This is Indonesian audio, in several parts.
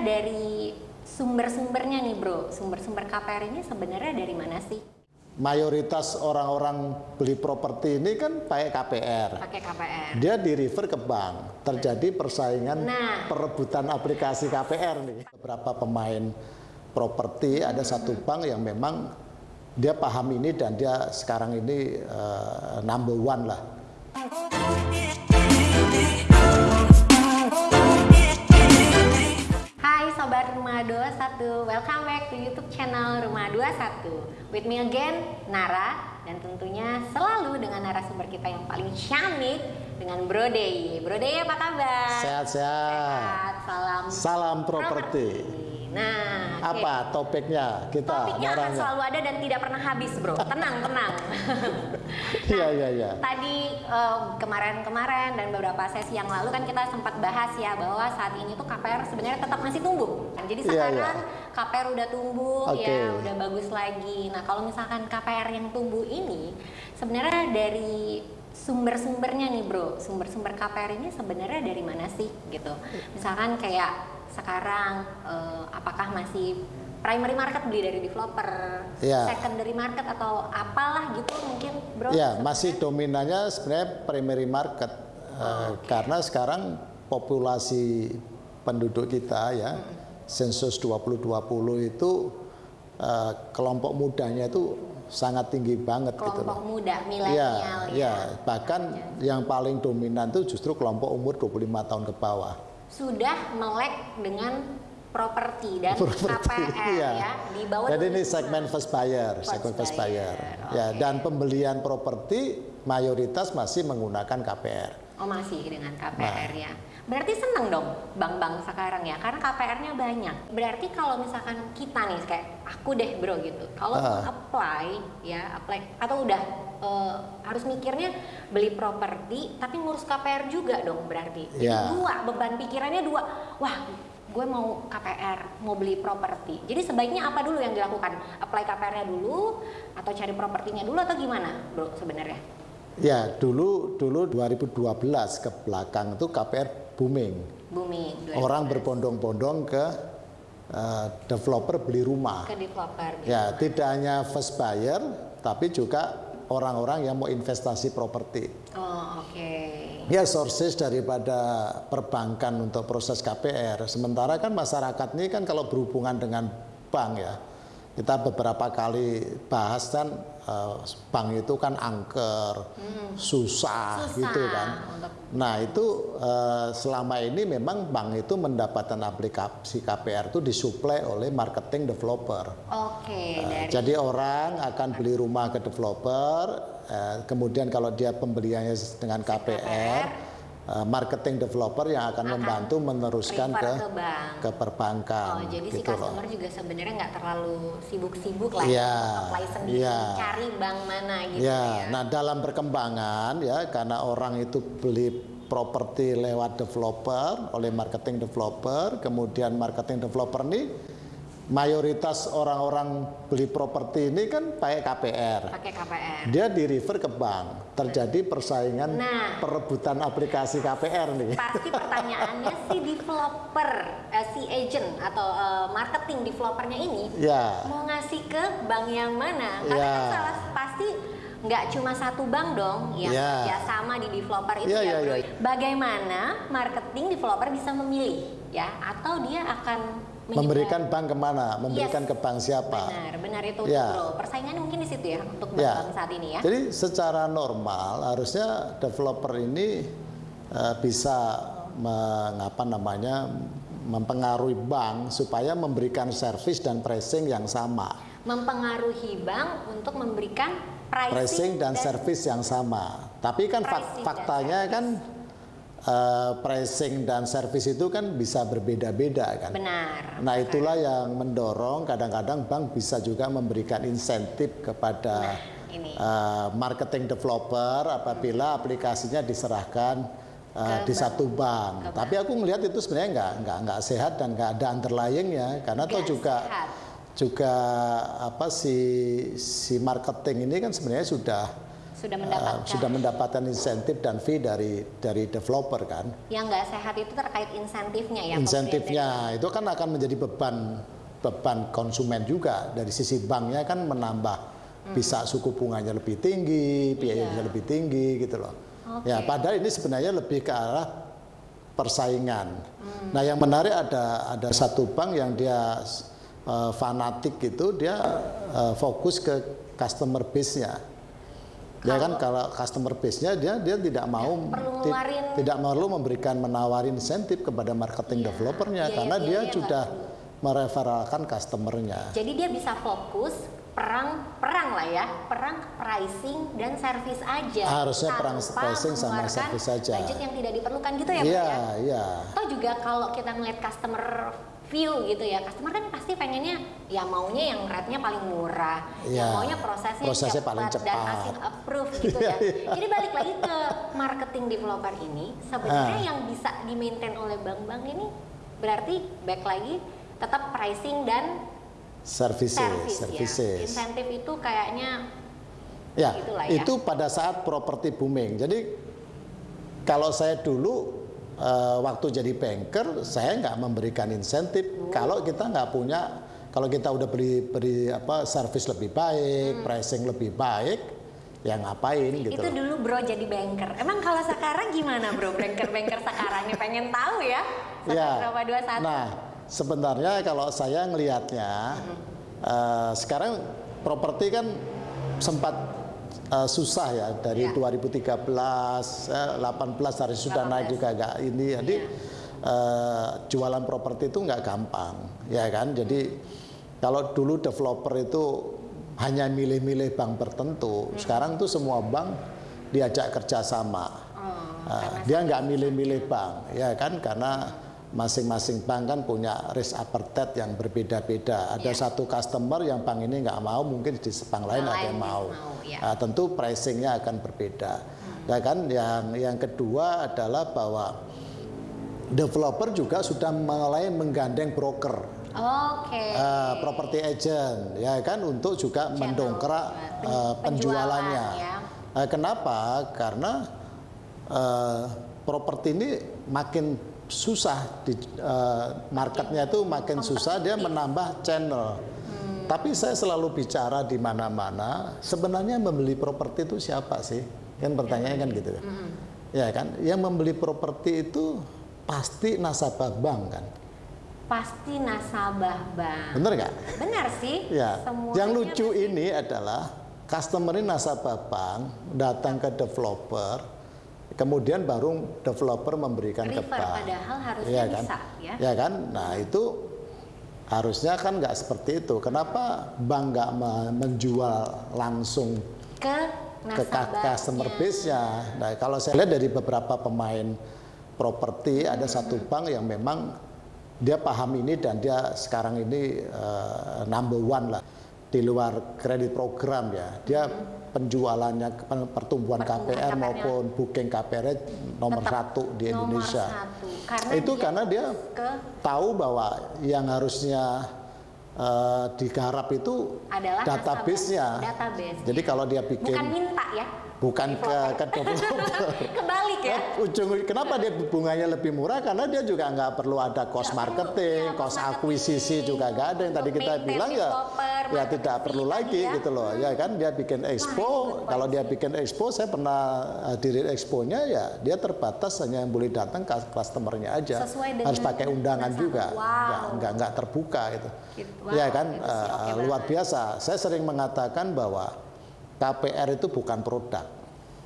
sebenarnya dari sumber-sumbernya nih bro, sumber-sumber KPR ini sebenarnya dari mana sih? Mayoritas orang-orang beli properti ini kan pakai KPR. Pakai KPR. Dia di refer ke bank. Terjadi persaingan Nah. perebutan aplikasi KPR nih. Beberapa pemain properti ada satu bank yang memang dia paham ini dan dia sekarang ini eh, number one lah. Hai Sobat Rumah 21, welcome back to YouTube channel Rumah 21 With me again, Nara Dan tentunya selalu dengan narasumber kita yang paling syamik Dengan Bro Dey Bro Dey apa kabar? Sehat-sehat. Sehat, salam Salam properti. Nah. Apa topiknya kita Topiknya akan naranya? selalu ada dan tidak pernah habis bro Tenang, tenang Iya, iya, iya. Tadi eh, kemarin-kemarin dan beberapa sesi yang lalu kan kita sempat bahas ya bahwa saat ini tuh KPR sebenarnya tetap masih tumbuh. Jadi Iya, sekarang iya. KPR udah tumbuh Oke. ya, udah bagus lagi. Nah kalau misalkan KPR yang tumbuh ini sebenarnya dari sumber-sumbernya nih bro, sumber-sumber KPR ini sebenarnya dari mana sih gitu? Misalkan kayak sekarang eh, apakah masih primary market beli dari developer, Iya. secondary market atau apalah gitu mungkin bro? Ya, masih dominannya sebenarnya primary market. Eh, karena sekarang populasi penduduk kita ya sensus 2020 itu eh, kelompok mudanya itu sangat tinggi banget gitu kelompok muda Ya, milenial ya, bahkan yang paling dominan itu justru kelompok umur 25 tahun ke bawah. Sudah melek dengan properti dan Properti, KPR iya. ya di bawah Jadi ini 25. segmen first buyer, First segmen first buyer, buyer. Ya, oke. dan pembelian properti mayoritas masih menggunakan KPR. Oh masih dengan Nah. KPR ya. Berarti seneng dong bank-bank sekarang ya karena KPR-nya banyak. Berarti kalau misalkan kita nih kayak aku deh bro gitu. Kalau Ah. apply ya apply atau udah eh, harus mikirnya beli properti tapi ngurus KPR juga dong berarti. Jadi Ya. dua beban pikirannya dua. Wah gue mau KPR, mau beli properti. Jadi sebaiknya apa dulu yang dilakukan? Apply KPR-nya dulu atau cari propertinya dulu atau gimana bro sebenarnya? Ya, dulu dulu 2012 ke belakang itu KPR booming. Booming. Orang 2012. berbondong-bondong ke eh, developer beli rumah. ke developer gitu. Ya, tidak hanya first buyer, tapi juga orang-orang yang mau investasi properti. Oh, oke. Ya, sources daripada perbankan untuk proses KPR. Sementara kan masyarakat ini kan kalau berhubungan dengan bank ya, kita beberapa kali bahas kan eh, bank itu kan angker, susah, Susah gitu kan. untuk- Nah itu eh, selama ini memang bank itu mendapatkan aplikasi KPR itu disuplai oleh marketing developer. Oke, dari Jadi orang akan beli rumah ke developer, eh, kemudian kalau dia pembeliannya dengan KPR, eh, marketing developer yang akan, Akan membantu meneruskan ke ke bank. ke perbankan. Oh, jadi si gitu loh. customer juga sebenarnya nggak terlalu sibuk-sibuk lah ya, apply sendiri, iya. cari bank mana gitu Ya, ya. nah dalam perkembangan ya karena orang itu beli properti lewat developer oleh marketing developer, kemudian marketing developer ini mayoritas orang-orang beli properti ini kan pakai KPR. Pakai KPR. Dia di refer ke bank. Terjadi persaingan Nah. perebutan aplikasi KPR nih. Pasti pertanyaannya si developer, eh, si agent atau eh, marketing developernya ini Ya. mau ngasih ke bank yang mana? Karena Ya. kan salah pasti nggak cuma satu bank dong yang Ya. kerjasama di developer itu Ya, ya, ya, bro. ya. Bagaimana marketing developer bisa memilih ya? Atau dia akan menyebar- Memberikan bank ke mana? Memberikan Yes. ke bank siapa? Benar, benar itu Ya. bro. Persaingannya mungkin di situ ya untuk Ya. bank-bank saat ini ya. Jadi secara normal harusnya developer ini eh, bisa mengapa namanya mempengaruhi bank supaya memberikan service dan pricing yang sama. Mempengaruhi bank untuk memberikan pricing, Pricing dan, service yang sama. Tapi kan fak- dan faktanya kan eh, pricing dan service itu kan bisa berbeda-beda kan. Benar. Nah itulah yang mendorong kadang-kadang bank bisa juga memberikan insentif kepada ini. eh, marketing developer apabila aplikasinya diserahkan Ke di satu bank. Tapi aku melihat itu sebenarnya nggak nggak nggak sehat dan nggak ada underlyingnya karena toh juga sehat. juga apa si si marketing ini kan sebenarnya sudah sudah uh, mendapatkan sudah mendapatkan insentif dan fee dari dari developer kan. yang nggak sehat itu terkait insentifnya ya Insentifnya itu kan akan menjadi beban beban konsumen juga dari sisi banknya kan menambah bisa suku bunganya lebih tinggi, biayanya Iya. lebih tinggi gitu loh. Oke. Ya padahal ini sebenarnya lebih ke arah persaingan. Nah yang menarik ada ada satu bank yang dia uh, fanatik gitu dia uh, fokus ke customer base-nya. Ya kan kalau customer base-nya dia dia tidak mau perlu ti- tidak perlu memberikan menawarin insentif kepada marketing Iya, developernya biaya- karena dia biaya nggak sudah mereferalkan customernya. jadi dia bisa fokus perang perang lah ya perang pricing dan service aja Harusnya perang pricing sama service saja. budget yang tidak diperlukan gitu ya Iya, ya iya. atau juga kalau kita ngeliat customer view gitu ya customer kan pasti pengennya ya maunya yang rate-nya paling murah Iya. yang maunya prosesnya, Prosesnya paling dan cepat. hasil approve gitu ya jadi balik lagi ke marketing developer ini sebenarnya Ah. yang bisa di maintain oleh bank-bank ini berarti back lagi tetap pricing dan Services, service ya services. insentif itu kayaknya Ya, ya. itu pada saat properti booming. Jadi kalau saya dulu eh, waktu jadi banker, saya nggak memberikan insentif. Oh. Kalau kita nggak punya, kalau kita udah beri beri apa service lebih baik, pricing lebih baik, ya ngapain gitu. Hmm. itu dulu bro jadi banker emang kalau sekarang gimana bro banker-banker sekarang nih pengen tahu ya Ya. berapa dua satu Nah, sebenarnya kalau saya ngelihatnya eh, sekarang properti kan sempat eh, susah ya dari Ya. 2013, eh, 18 hari sudah 18. naik juga agak ini. Jadi eh, jualan properti itu nggak gampang, ya kan? Jadi kalau dulu developer itu hanya milih-milih bank tertentu, sekarang tuh semua bank diajak kerjasama. Oh, Nah, dia nggak milih-milih bank, ya kan? Karena masing-masing bank kan punya risk appetite yang berbeda-beda. Ada Iya. satu customer yang bank ini nggak mau, mungkin di bank lain ada yang mau. mau, ya. Nah, tentu pricingnya akan berbeda. Ya kan? Yang yang kedua adalah bahwa developer juga sudah mulai menggandeng broker. oke eh, property agent ya kan untuk juga Channel, mendongkrak pen- eh, penjualannya. penjualan, Eh, kenapa? Karena eh, properti ini makin susah di eh, marketnya itu makin susah dia menambah channel. Hmm. Tapi saya selalu bicara di mana-mana sebenarnya membeli properti itu siapa sih? Kan pertanyaannya kan gitu. Hmm. Ya kan, yang membeli properti itu pasti nasabah bank kan. pasti nasabah bank Bener nggak? benar sih Ya, semuanya yang lucu pasti- ini adalah customer ini nasabah bank datang ke developer, kemudian baru developer memberikan ke bank. padahal harusnya Iya kan? bisa ya Ya kan? Nah itu harusnya kan nggak seperti itu. Kenapa bank nggak me- menjual langsung ke ke customer base-nya? Nah kalau saya lihat dari beberapa pemain properti ada Hmm. satu bank yang memang dia paham ini dan dia sekarang ini eh, number one lah di luar kredit program ya. Dia penjualannya pen- pertumbuhan. Pertumbuhan KPR maupun booking KPR nomor Tetap satu di nomor Indonesia. satu. Karena Itu dia karena dia ke tahu bahwa yang harusnya eh, digarap itu adalah database-nya. database Jadi kalau dia bikin bukan minta ya bukan ke ke developer. kebalik ya? Ujung kenapa dia bunganya lebih murah? Karena dia juga nggak perlu ada cost marketing, iya, cost akuisisi juga nggak ada. Yang tadi kita bilang ya ya tidak perlu lagi ya. gitu loh. Ya kan dia bikin expo. kalau dia bikin expo saya pernah hadirin exponya ya dia terbatas hanya yang boleh datang ke customernya aja. Sesuai harus pakai undangan juga. Wow. nggak nggak terbuka itu Gitu. ya kan? eh, luar biasa. Saya sering mengatakan bahwa KPR itu bukan produk.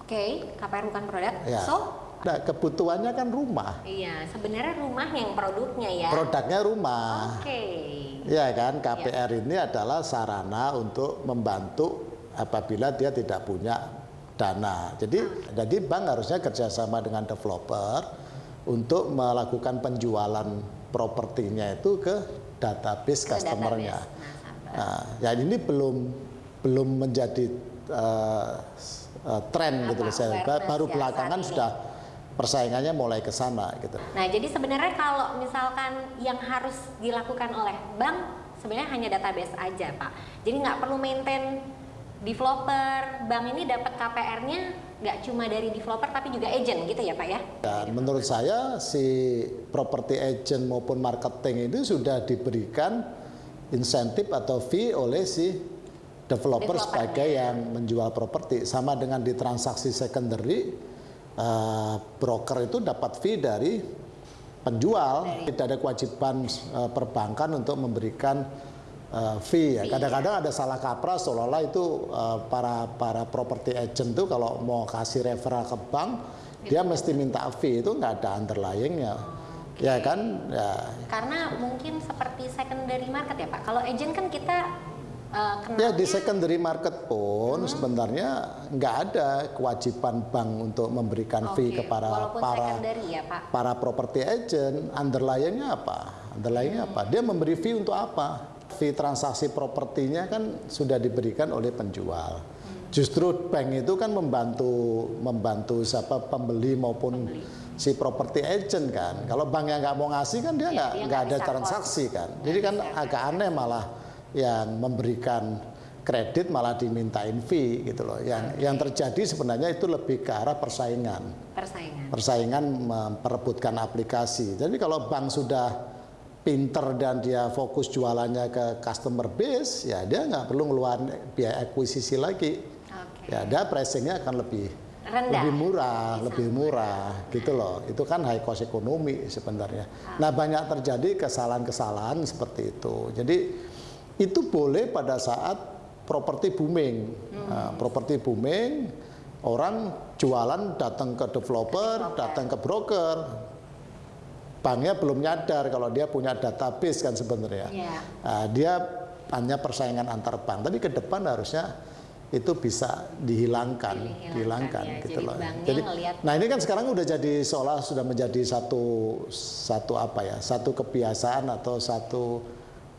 Oke KPR bukan produk. Ya. So? Nah, kebutuhannya kan rumah. Iya sebenarnya rumah yang produknya ya. Produknya rumah. Oke. Ya. Kan KPR ini adalah sarana untuk membantu apabila dia tidak punya dana. Jadi jadi bank harusnya kerjasama dengan developer untuk melakukan penjualan propertinya itu ke database customernya. Nasabah. Nah, ya ini belum belum menjadi eh, eh, tren gitu loh saya awareness baru ya belakangan ini. sudah persaingannya mulai ke sana gitu. Nah, jadi sebenarnya kalau misalkan yang harus dilakukan oleh bank sebenarnya hanya database aja, Pak. Jadi nggak perlu maintain developer bank ini dapat KPR-nya nggak cuma dari developer tapi juga agent gitu ya Pak ya? Dan menurut saya si property agent maupun marketing itu sudah diberikan insentif atau fee oleh si developer, sebagai yang menjual properti sama dengan di transaksi secondary uh, broker itu dapat fee dari penjual tidak ada kewajiban uh, perbankan untuk memberikan uh, fee ya. Kadang-kadang ada salah kaprah seolah-olah itu uh, para para property agent tuh kalau mau kasih referral ke bank gitu. dia mesti minta fee itu nggak ada underlyingnya. Okay. Ya kan? Ya. Karena mungkin seperti secondary market ya Pak. Kalau agent kan kita Uh, ya di secondary market pun hmm. sebenarnya nggak ada kewajiban bank untuk memberikan okay. fee kepada para ya, Pak. para property agent. Underlyingnya apa? Underlyingnya hmm. apa? Dia memberi fee untuk apa? fee transaksi propertinya kan sudah diberikan oleh penjual. Justru bank itu kan membantu membantu siapa pembeli maupun pembeli. si property agent kan. Kalau bank yang nggak mau ngasih kan dia iya, nggak ya, nggak ada transaksi kan. Jadi kan agak aneh malah yang memberikan kredit malah dimintain fee gitu loh. Yang okay. yang terjadi sebenarnya itu lebih ke arah persaingan. Persaingan. Persaingan memperebutkan aplikasi. Jadi kalau bank sudah pinter dan dia fokus jualannya ke customer base, ya dia nggak perlu ngeluarin biaya akuisisi lagi. Okay. Ya, dia pricingnya akan lebih Rendah. lebih murah, Bisa. lebih murah, gitu loh. Itu kan high cost ekonomi sebenarnya. Okay. Nah banyak terjadi kesalahan-kesalahan seperti itu. Jadi itu boleh pada saat properti booming, hmm. nah, properti booming, orang jualan datang ke developer, datang ke broker, banknya belum nyadar kalau dia punya database kan sebenarnya. Yeah. Nah, dia hanya persaingan antar bank, tapi ke depan harusnya itu bisa dihilangkan, dihilangkan, dihilangkan ya. gitu jadi loh. Jadi, ngeliat... nah ini kan sekarang udah jadi seolah sudah menjadi satu satu apa ya, satu kebiasaan atau satu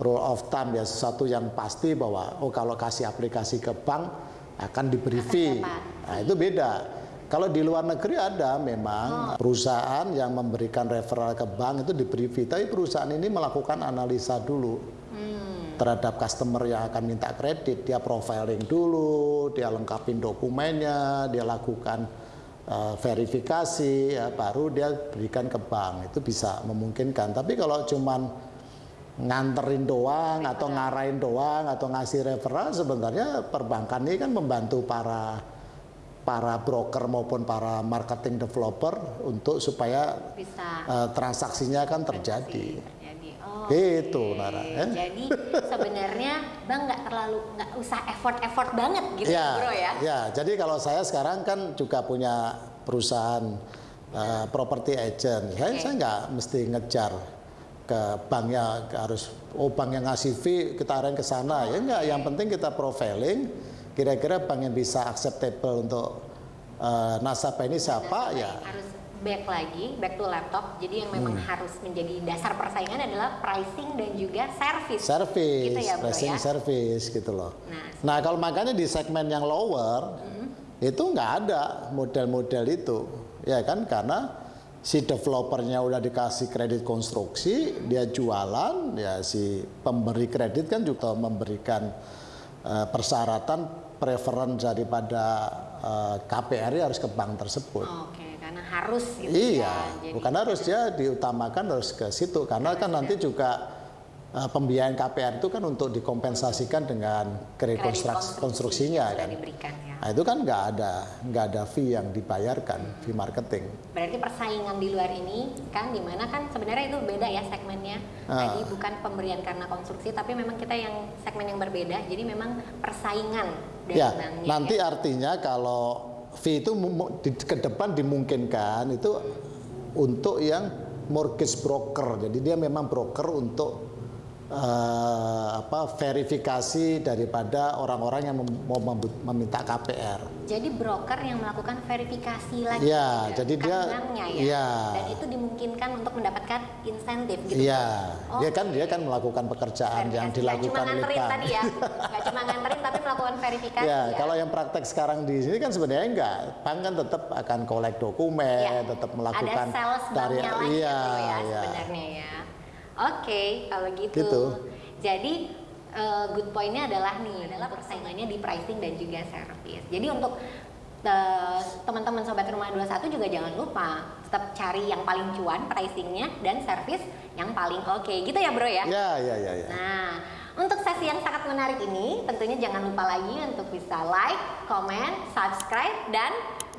rule of thumb ya, sesuatu yang pasti bahwa oh kalau kasih aplikasi ke bank akan diberi fee. Nah itu beda. Kalau di luar negeri ada memang oh. perusahaan yang memberikan referral ke bank itu diberi fee, tapi perusahaan ini melakukan analisa dulu hmm. terhadap customer yang akan minta kredit. Dia profiling dulu, dia lengkapin dokumennya, dia lakukan uh, verifikasi, ya, baru dia berikan ke bank. Itu bisa memungkinkan. Tapi kalau cuman nganterin doang atau ngarahin doang atau ngasih referral sebenarnya perbankan ini kan membantu para para broker maupun para marketing developer untuk supaya Bisa. Uh, transaksinya kan terjadi. Oh, gitu, okay. Nara. Eh? Jadi sebenarnya bang nggak terlalu nggak usah effort-effort banget gitu, ya, bro ya? Ya, jadi kalau saya sekarang kan juga punya perusahaan uh, property agent, okay. saya saya nggak mesti ngejar ke banknya harus oh bank yang ngasih fee kita arahin ke sana. Ya enggak yang penting kita profiling kira-kira bank yang bisa acceptable untuk uh, nasabah ini siapa ya. harus back lagi back to laptop. Jadi yang memang hmm. harus menjadi dasar persaingan adalah pricing dan juga service. Service gitu ya, pricing ya? service gitu loh. Nah, nah kalau makanya di segmen yang lower hmm. itu nggak ada model-model itu. Ya kan? Karena si developernya udah dikasih kredit konstruksi dia jualan ya si pemberi kredit kan juga memberikan uh, persyaratan preferen daripada uh, eh, KPR harus ke bank tersebut. Oh, Oke, okay. karena harus gitu Iya, ya. Jadi, bukan harus ya diutamakan harus ke situ karena kan nanti juga uh, pembiayaan KPR itu kan untuk dikompensasikan dengan kredit, konstruksi, konstruksinya kan. Diberikan, ya. Nah itu kan nggak ada nggak ada fee yang dibayarkan fee marketing. Berarti persaingan di luar ini kan di mana kan sebenarnya itu beda ya segmennya. Tadi bukan pemberian karena konstruksi tapi memang kita yang segmen yang berbeda. Jadi memang persaingan dari ya, banknya. Nanti ya. artinya kalau fee itu di, ke depan dimungkinkan itu untuk yang mortgage broker. Jadi dia memang broker untuk uh, apa verifikasi daripada orang-orang yang mau meminta KPR. Jadi broker yang melakukan verifikasi lagi. Ya, jadi dia ya. ya. Dan itu dimungkinkan untuk mendapatkan insentif gitu. Iya. Oh, dia kan dia kan melakukan pekerjaan verifikasi. yang dilakukan Gak cuma nganterin tadi ya. Gak cuma nganterin tapi melakukan verifikasi. Ya, ya, kalau yang praktek sekarang di sini kan sebenarnya enggak. Bank kan tetap akan kolek dokumen, ya. tetap melakukan Ada sales dari lagi iya, gitu ya, ya sebenarnya ya. Oke, okay, kalau gitu. gitu. Jadi uh, good pointnya adalah nih adalah persaingannya di pricing dan juga service. Jadi untuk uh, teman-teman sobat rumah 21 juga jangan lupa tetap cari yang paling cuan pricingnya dan service yang paling oke okay. gitu ya bro ya. Ya ya ya. ya. Nah untuk sesi yang sangat menarik ini tentunya jangan lupa lagi untuk bisa like, comment, subscribe dan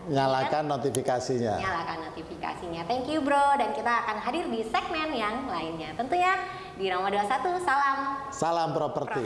nyalakan notifikasinya. Nyalakan notifikasinya. Thank you bro dan kita akan hadir di segmen yang lainnya. Tentunya di Roma 21 salam salam properti.